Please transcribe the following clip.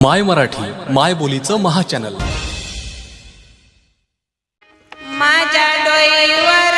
माय मराठी माय बोलीचं महाचॅनल माझ्या डोईवर